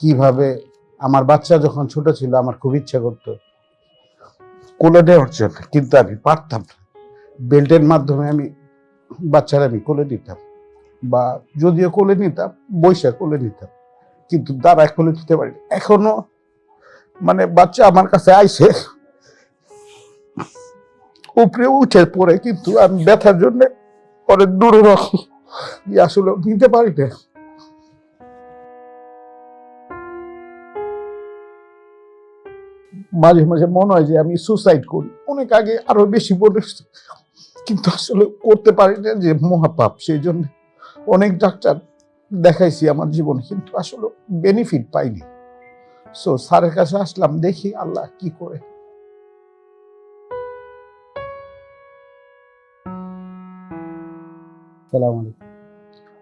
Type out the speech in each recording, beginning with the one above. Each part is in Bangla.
কীভাবে? আমার বাচ্চা যখন ছোট ছিল আমার খুব ইচ্ছা করতো। কোলে নেওয়ার জন্য কিন্তু আমি পারতাম না। বেল্টের মাধ্যমে আমি বাচ্চারা আমি কোলে নিতাম বা যদিও কোলে নিতাম বৈশা কোলে নিতাম কিন্তু দাঁড়ায় কোলে নিতে পারি এখনও মানে বাচ্চা আমার কাছে আইসে উপরে উঠে পড়ে কিন্তু আমি ব্যথার জন্য পরে দূরে রাখি। আসলে নিতে পারি না মাঝে মাঝে মনে হয় যে আমি সুসাইড করি। অনেক আগে আরও বেশি হচ্ছে। কিন্তু আসলে করতে পারি না যে মহাপাপ, সেই জন্য অনেক ডাক্তার দেখাইছি আমার জীবন, কিন্তু আসলে বেনিফিট পাইনি। সো স্যারের কাছে আসলাম, দেখি আল্লাহ কি করে। সালাম আলাইকুম।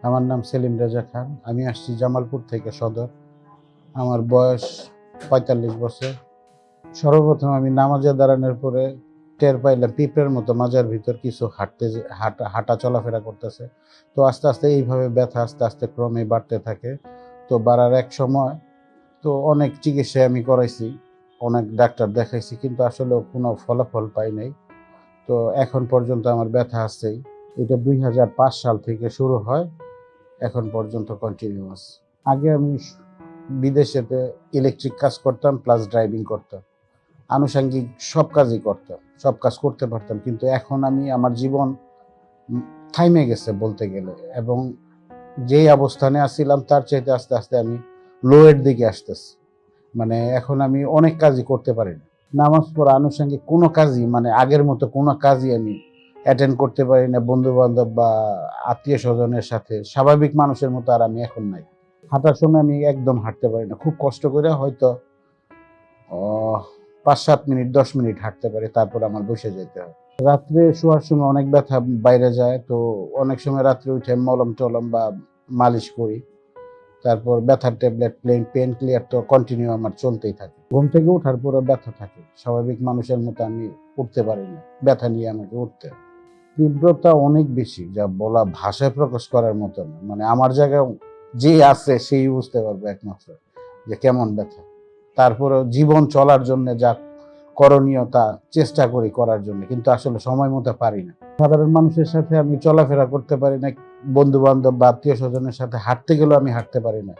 আমার নাম সেলিম রাজা খান। আমি আসছি জামালপুর থেকে সদর। আমার বয়স পঁয়তাল্লিশ বছর। সর্বপ্রথম আমি নামাজে দাঁড়ানোর পরে টের পাইলাম পিঁপড়ের মতো মাজার ভিতর কিছু হাঁটতে হাঁটা হাঁটা চলাফেরা করতেছে। তো আস্তে আস্তে এইভাবে ব্যথা আস্তে আস্তে ক্রমে বাড়তে থাকে। তো বাড়ার এক সময় তো অনেক চিকিৎসা আমি করাইছি, অনেক ডাক্তার দেখাইছি কিন্তু আসলে কোনো ফলাফল পাই নাই। তো এখন পর্যন্ত আমার ব্যথা আসছেই। এটা দুই হাজার পাঁচ সাল থেকে শুরু হয়, এখন পর্যন্ত কন্টিনিউয়াস আগে আমি বিদেশেতে ইলেকট্রিক কাজ করতাম প্লাস ড্রাইভিং করতাম। আনুষঙ্গিক সব কাজই করতাম, সব কাজ করতে পারতাম, কিন্তু এখন আমি আমার জীবন থাইমে গেছে বলতে গেলে এবং যেই অবস্থানে আসছিলাম তার চাইতে আস্তে আস্তে আমি লোয়ের দিকে আসতেছি। মানে এখন আমি অনেক কাজই করতে পারি না। নামাজ পড়া আনুষঙ্গিক কোনো কাজই মানে আগের মতো কোনো কাজই আমি অ্যাটেন্ড করতে পারি না। বন্ধু বান্ধব বা আত্মীয় স্বজনের সাথে স্বাভাবিক মানুষের মতো আর আমি এখন নাই। হাঁটার সময় আমি একদম হাঁটতে পারি না। খুব কষ্ট করে হয়তো পাঁচ সাত মিনিট, দশ মিনিট হাঁটতে পারি, তারপর আমার বসে যেতে হয়। রাত্রে শোয়ার সময় অনেক ব্যথা বাইরে যায়, তো অনেক সময় রাত্রে উঠে মলম টলম বা মালিশ করি। তারপর ব্যথার ট্যাবলেট, প্লেন, পেন ক্লিয়ার তো কন্টিনিউ আমার চলতেই থাকে। ঘুম থেকে ওঠার পরে ব্যথা থাকে। স্বাভাবিক মানুষের মতো আমি উঠতে পারি না, ব্যথা নিয়ে আমাকে উঠতে তীব্রতা অনেক বেশি, যা বলা ভাষায় প্রকাশ করার মতো না। মানে আমার জায়গায় যে আছে, সেই বুঝতে পারবে একমাত্র যে কেমন ব্যথা। তারপরেও জীবন চলার জন্য যা করণীয় তা চেষ্টা করি করার জন্য, কিন্তু আসলে সময় মতো পারি না। সাধারণ মানুষের সাথে আমি চলাফেরা করতে পারি না বন্ধু বান্ধব বা আত্মীয় স্বজনের সাথে হাঁটতে গেলেও আমি হাঁটতে পারি না।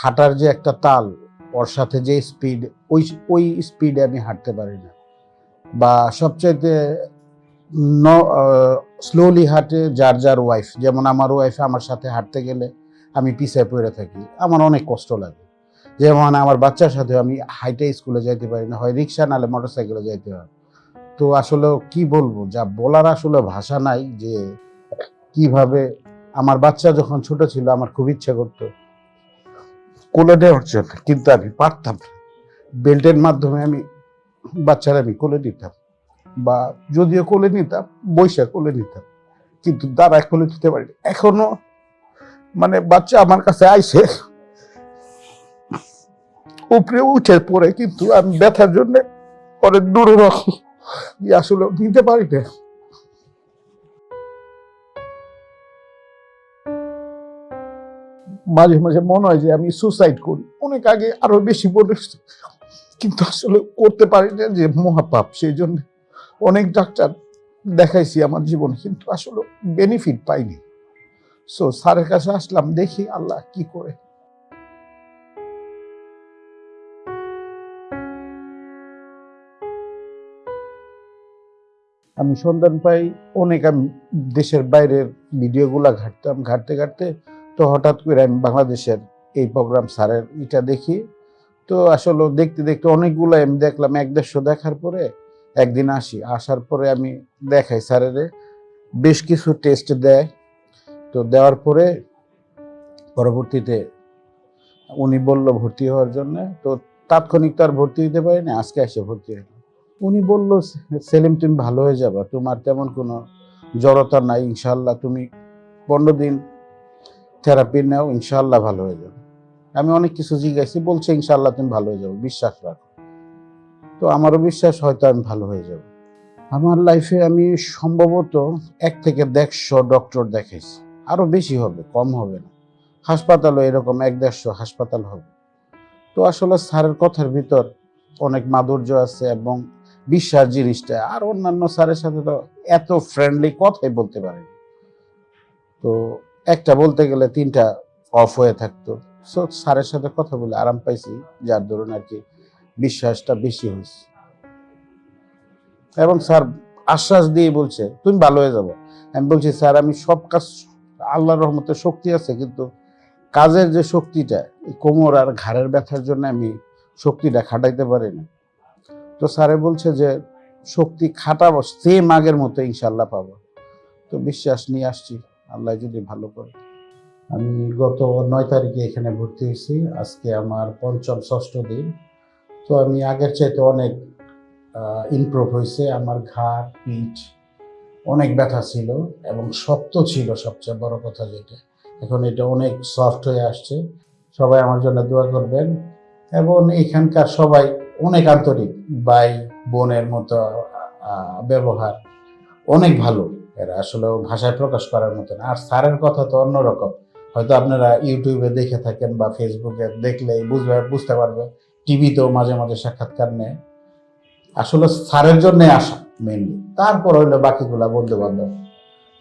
হাঁটার যে একটা তাল, ওর সাথে যে স্পিড ওই ওই স্পিডে আমি হাঁটতে পারি না। বা সবচাইতে স্লোলি হাঁটে যার যার ওয়াইফ যেমন আমার ওয়াইফ আমার সাথে হাঁটতে গেলে আমি পিছিয়ে পড়ে থাকি, আমার অনেক কষ্ট লাগে। যেমন আমার বাচ্চার সাথে আমি হাইটে স্কুলে যাইতে পারি না। হয় রিক্সা নালে মোটর সাইকেলে যাইতে হয়। তো আসলে কি বলব? যা বলার আসলে ভাষা নাই যে, কীভাবে আমার বাচ্চা যখন ছোট ছিল আমার খুব ইচ্ছা করতো। কোলে নেওয়ার জন্য, কিন্তু আমি পারতাম বেল্টের মাধ্যমে আমি বাচ্চারা আমি কোলে নিতাম বা যদিও কোলে নিতাম বৈশা কোলে নিতাম, কিন্তু দাঁড়ায় কোলে নিতে পারি। এখনও মানে বাচ্চা আমার কাছে আইসে উপরে উঠে পড়ে কিন্তু আমি ব্যথার জন্য অনেক দূরে রাখি আসলে নিতে পারি না মাঝে মাঝে মনে হয় যে আমি সুসাইড করি। অনেক আগে আরও বেশি হচ্ছে। কিন্তু আসলে করতে পারি না যে মহাপাপ, সেই জন্য অনেক ডাক্তার দেখাইছি আমার জীবনে, কিন্তু আসলে বেনিফিট পাইনি। সো স্যারের কাছে আসলাম, দেখি আল্লাহ কি করে। আমি সন্ধান পাই, অনেক আমি দেশের বাইরের ভিডিওগুলা ঘাটতাম, ঘাটতে ঘাটতে তো হঠাৎ করে আমি বাংলাদেশের এই প্রোগ্রাম স্যারের এটা দেখি। তো আসলে দেখতে দেখতে অনেকগুলো আমি দেখলাম, এক দেড়শো দেখার পরে একদিন আসি, আসার পরে আমি দেখাই স্যারের, বেশ কিছু টেস্ট দেয়। তো দেওয়ার পরে পরবর্তীতে উনি বলল ভর্তি হওয়ার জন্য, তো তাৎক্ষণিক তো আর ভর্তি হতে পারি না আজকে এসে ভর্তি হলাম। উনি বলল, সেলিম, তুমি ভালো হয়ে যাবা। তোমার তেমন কোনো জড়তা নাই ইনশাল্লাহ তুমি পনেরো দিন থেরাপি নাও ইনশাল্লাহ ভালো হয়ে যাবে। আমি অনেক কিছু জিজ্ঞাসি, বলছে ইনশাল্লাহ তুমি ভালো হয়ে যাব, বিশ্বাস রাখো। তো আমারও বিশ্বাস, হয়তো আমি ভালো হয়ে যাব। আমার লাইফে আমি সম্ভবত এক থেকে দেড়শো ডক্টর দেখাইছি। আরও বেশি হবে, কম হবে না। হাসপাতালও এরকম, এক দেড়শো হাসপাতাল হবে। তো আসলে স্যারের কথার ভিতর অনেক মাধুর্য আছে এবং বিশ্বাস জিনিসটা। আর অন্যান্য স্যারের সাথে তো এত ফ্রেন্ডলি কথাই বলতে পারে তো একটা বলতে গেলে তিনটা অফ হয়ে থাকতো। সো স্যারের সাথে কথা বলে আরাম পাইছি, যার দরুন আর কি বিশ্বাসটা বেশি হয়েছে। এবং স্যার আশ্বাস দিয়ে বলছে, তুমি ভালো হয়ে যাব। আমি বলছি, স্যার, আমি সব কাজ, আল্লাহর রহমতে শক্তি আছে, কিন্তু কাজের যে শক্তিটা কোমর আর ঘাড়ের ব্যথার জন্য আমি শক্তিটা খাটাইতে পারি না। তো স্যারে বলছে যে, শক্তি খাটাবো সেম আগের মতো ইনশাল্লাহ পাবো। তো বিশ্বাস নিয়ে আসছি, আল্লাহ যদি ভালো করে। আমি গত নয় তারিখে এখানে ভর্তি হয়েছি, আজকে আমার পঞ্চম ষষ্ঠ দিন। তো আমি আগের চাইতে অনেক ইমপ্রুভ হয়েছে। আমার ঘাড়, পিঠ অনেক ব্যথা ছিল এবং শক্ত ছিল সবচেয়ে বড় কথা যেটা। এখন এটা অনেক সফট হয়ে আসছে। সবাই আমার জন্য দোয়া করবেন। এবং এখানকার সবাই অনেক আন্তরিক ভাই বোনের মতো ব্যবহার অনেক ভালো। এরা আসলে ভাষায় প্রকাশ করার মতো না। আর স্যারের কথা তো অন্যরকম। হয়তো আপনারা ইউটিউবে দেখে থাকেন বা ফেসবুকে দেখলে বুঝবে, বুঝতে পারবে। টিভিতেও মাঝে মাঝে সাক্ষাৎকার নেয়। আসলে স্যারের জন্যে আসা মেনলি তারপর হইল বাকিগুলা বন্ধু বান্ধব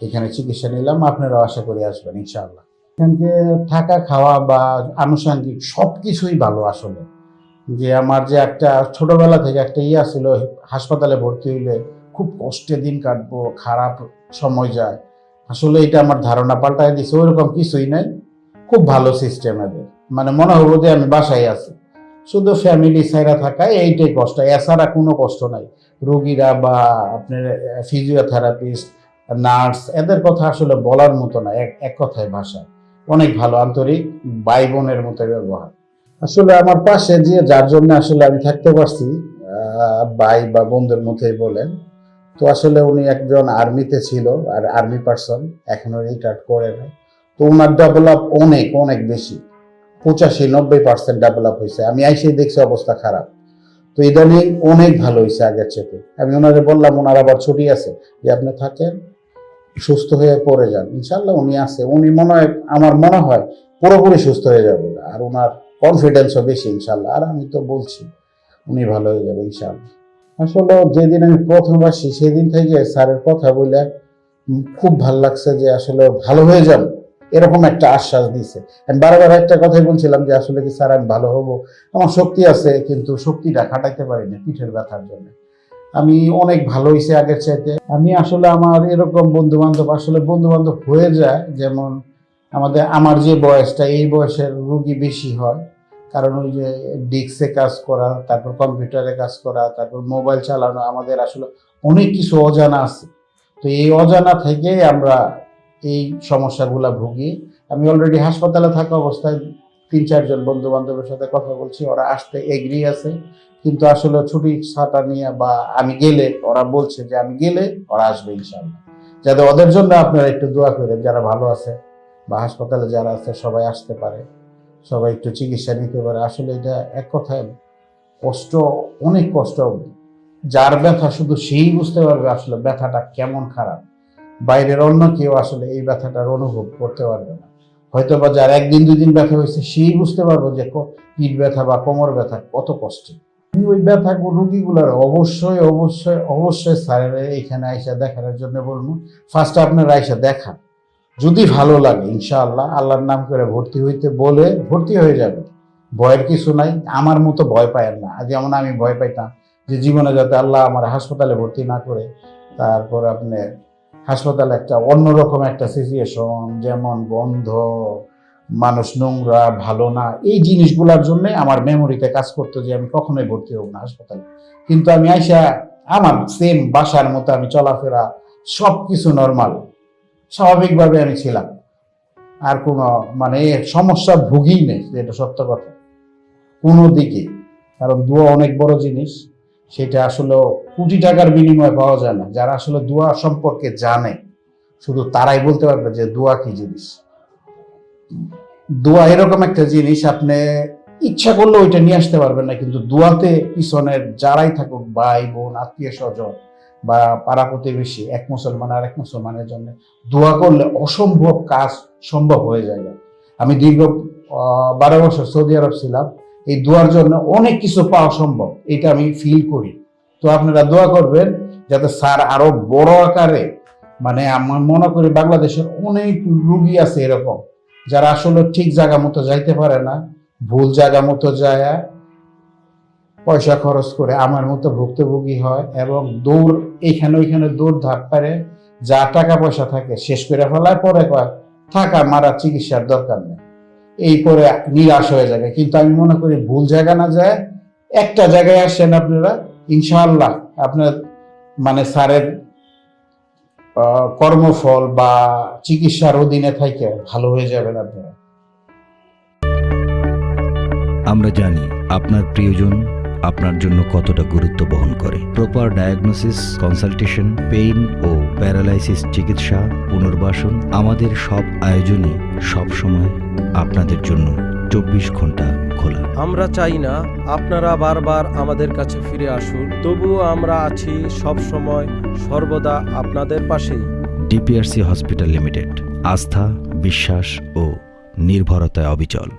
এখানে চিকিৎসা নিলাম, আপনারাও আশা করি আসবেন, ইনশাআল্লাহ। এখানকে থাকা, খাওয়া বা আনুষঙ্গিক সব কিছুই ভালো আসলে। যে আমার যে একটা ছোটবেলা থেকে একটা ইয়া ছিল, হাসপাতালে ভর্তি হইলে খুব কষ্টে দিন কাটবো, খারাপ সময় যায়। আসলে এটা আমার ধারণা পাল্টাই দিছে, ওইরকম কিছুই নাই। খুব ভালো সিস্টেম এদের। মানে মনে হব যে আমি বাসায় আছি। শুধু ফ্যামিলি সাইরা থাকায় এইটাই কষ্ট। এছাড়া কোনো কষ্ট নাই। রোগীরা বা আপনার ফিজিওথেরাপিস্ট নার্স এদের কথা আসলে বলার মতো না। এক এক কথায় ভাষা অনেক ভালো, আন্তরিক ভাই বোনের মতো ব্যবহার। আসলে আমার পাশে যে, যার জন্য আসলে আমি থাকতে পারছি ভাই বা বন্ধুর মতোই বলেন, তো আসলে উনি একজন আর্মিতে ছিল, আর আর্মি পার্সন, এখনও রিটায়ার্ড করে নাই তো ওনার ডেভেলপ অনেক অনেক বেশি, পঁচাশি, নব্বই পার্সেন্ট ডেভেলপ হয়েছে। আমি আইসেই দেখছি অবস্থা খারাপ। তো ইদানিং অনেক ভালো হয়েছে আগের চেয়ে আমি ওনারে বললাম ওনার আবার ছুটি আছে। যে, আপনি থাকেন, সুস্থ হয়ে পড়ে যান। ইনশাল্লাহ উনি আছে। উনি মনে হয়, আমার মনে হয় পুরোপুরি সুস্থ হয়ে যাবে। আর ওনার কনফিডেন্সও বেশি ইনশাল্লাহ আর আমি তো বলছি, উনি ভালো হয়ে যাবে ইনশাল্লাহ আসলে যেদিন আমি প্রথম আসি, সেদিন থেকে স্যারের কথা বলে খুব ভালো লাগছে যে আসলে ভালো হয়ে যান। এরকম একটা আশ্বাস দিছে। আমি বারবার একটা কথাই বলছিলাম যে, আসলে কি স্যার আমি ভালো হব? আমার শক্তি আছে, কিন্তু শক্তিটা খাটাইতে পারি না পিঠের ব্যথার জন্য। আমি অনেক ভালো হয়েছে আগের চাইতে। আমি আসলে আমার এরকম বন্ধু বান্ধব আসলে বন্ধু বান্ধব হয়ে যায়, যেমন আমাদের, আমার যে বয়সটা, এই বয়সের রুগী বেশি হয়। কারণ ওই যে ডিস্কে কাজ করা, তারপর কম্পিউটারে কাজ করা, তারপর মোবাইল চালানো, আমাদের আসলে অনেক কিছু অজানা আছে। তো এই অজানা থেকে আমরা এই সমস্যাগুলা ভুগি। আমি অলরেডি হাসপাতালে থাকা অবস্থায় তিন, চারজন বন্ধু বান্ধবের সাথে কথা বলছি, ওরা আসতে এগ্রি আছে। কিন্তু আসলে ছুটি ছাটা নিয়ে বা আমি গেলে ওরা বলছে যে আমি গেলে ওরা আসবে ইনশাল্লাহ যাতে ওদের জন্য আপনারা একটু দোয়া করেন, যারা ভালো আছে। বা হাসপাতালে যারা আছে, সবাই আসতে পারে। সবাই একটু চিকিৎসা নিতে পারে। আসলে এটা এক কথায় কষ্ট, অনেক কষ্ট। যার ব্যথা শুধু সেই বুঝতে পারবে আসলে ব্যথাটা কেমন খারাপ। বাইরের অন্য কেউ আসলে এই ব্যথাটার অনুভব করতে পারবে না। হয়তো বা যার একদিন দুই দিন ব্যথা হয়েছে, সেই বুঝতে পারব যে পিঠ ব্যথা বা কোমর ব্যথা কত কষ্ট ওই ব্যথা রুগীগুলোর অবশ্যই অবশ্যই অবশ্যই স্যারের এখানে আইসা দেখানোর জন্য বলব। ফার্স্ট আপনার আইসা দেখান। যদি ভালো লাগে, ইনশাআল্লাহ আল্লাহর নাম করে ভর্তি হইতে বলে ভর্তি হয়ে যাবে। ভয়ের কিছু নাই, আমার মতো ভয় পায় না। যেমন আমি ভয় পাইতাম যে জীবনে যাতে আল্লাহ আমার হাসপাতালে ভর্তি না করে, তারপর আপনি হাসপাতালে একটা অন্যরকম একটা সিচুয়েশন যেমন গন্ধ মানুষ নোংরা, ভালো না, এই জিনিসগুলোর জন্য আমার মেমোরিতে কাজ করতো যে আমি কখনোই ভর্তি হব না হাসপাতালে। কিন্তু আমি আইসা আমার সেম বাসার মতো আমি চলাফেরা সব কিছু নর্মাল স্বাভাবিকভাবে আমি ছিলাম। আর কোনো মানে সমস্যা ভুগি নেই যেটা সত্য কথা। কোনো দিকে। কারণ দোয়া অনেক বড় জিনিস। সেটা আসলে কোটি টাকার বিনিময়ে পাওয়া যায় না। যারা আসলে দোয়া সম্পর্কে জানে, শুধু তারাই বলতে পারবে যে দোয়া কি জিনিস। দোয়া এরকম একটা জিনিস, আপনি ইচ্ছা করলে ওইটা নিয়ে আসতে পারবেন না। কিন্তু দোয়াতে পিছনের যারাই থাকুক, ভাই, বোন আত্মীয় স্বজন বা পাড়া প্রতিবেশী, এক মুসলমান আর এক মুসলমানের জন্য দোয়া করলে অসম্ভব কাজ সম্ভব হয়ে যায়। আমি দীর্ঘ বারো বছর সৌদি আরব ছিলাম। এই দোয়ার জন্য অনেক কিছু পাওয়া সম্ভব, এটা আমি ফিল করি। তো আপনারা দোয়া করবেন যাতে স্যার আরও বড় আকারে মানে আমার মনে করি বাংলাদেশের অনেক রুগী আছে এরকম, যারা আসলে ঠিক জায়গা মতো যাইতে পারে না, ভুল জায়গা মতো যায় পয়সা খরচ করে আমার মতো ভুক্তভোগী হয় এবং দৌড় এইখানে ওইখানে দৌড় ধাপ পারে যা টাকা পয়সা থাকে শেষ করে ফেলায় পরে থাকা মারা চিকিৎসার দরকার নেই। এই পরে নিরাশ হয়ে যাবে। কিন্তু আমি মনে করি ভুল জায়গা না যায় একটা জায়গায় আসেন আপনারা, ইনশাআল্লাহ আপনার মানে স্যারের কর্মফল বা চিকিৎসার অধীনে থাকে ভালো হয়ে যাবেন আপনারা। আমরা জানি আপনার প্রিয়জন আপনার জন্য কতটা গুরুত্ব বহন করে। প্রপার ডায়াগনোসিস কনসালটেশন পেইন ও প্যারালাইসিস চিকিৎসা পুনর্বাসন আমাদের সব আয়োজনই সব সময় আপনাদের জন্য চব্বিশ ঘণ্টা খোলা। আমরা চাই না আপনারা বারবার আমাদের কাছে ফিরে আসুন তবুও আমরা আছি সব সময় সর্বদা আপনাদের পাশেই। ডিপিআরসি হসপিটাল লিমিটেড আস্থা বিশ্বাস ও নির্ভরতায় অবিচল।